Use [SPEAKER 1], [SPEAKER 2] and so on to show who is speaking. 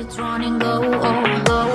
[SPEAKER 1] it's running low, low, low.